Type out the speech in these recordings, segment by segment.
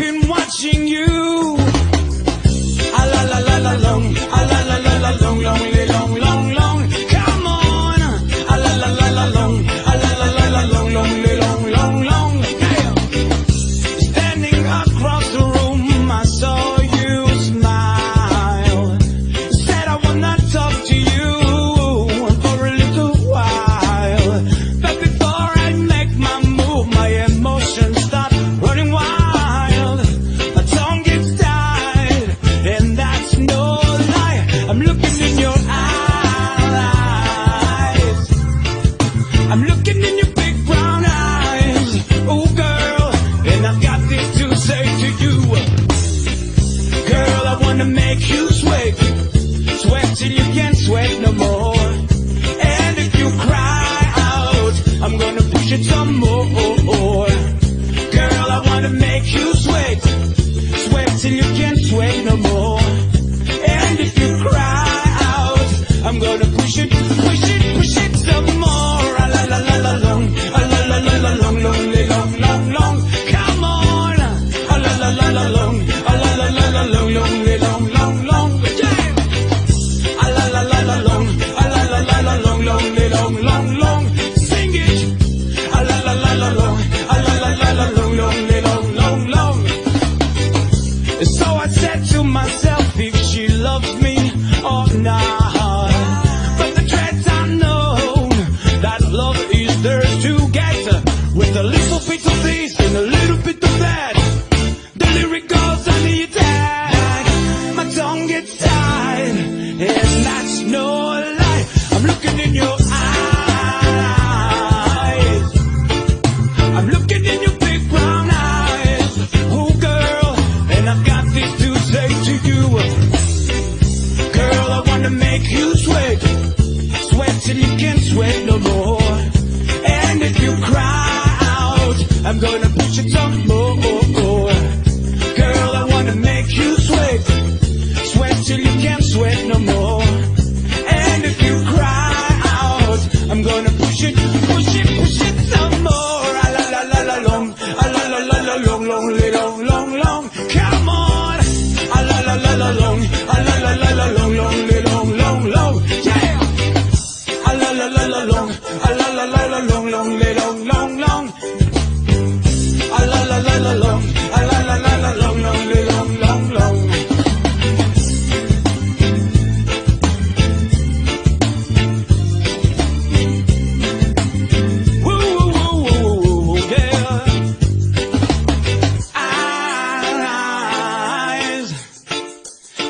been watching you. no lie. I'm looking in your eyes. I'm looking in your big brown eyes. Oh, girl, and I've got this to say to you. Girl, I want to make you sweat. Sweat till you can't sweat no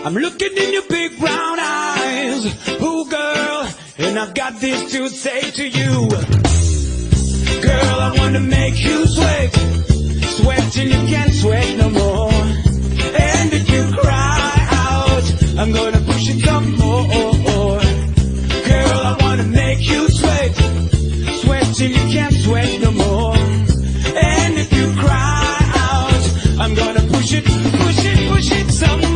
I'm looking in your big brown eyes, ooh girl, and I've got this to say to you. Girl, I wanna make you sweat, sweat till you can't sweat no more. And if you cry out, I'm gonna push it some more. Girl, I wanna make you sweat, sweat till you can't sweat no more. And if you cry out, I'm gonna push it, push it, push it some more.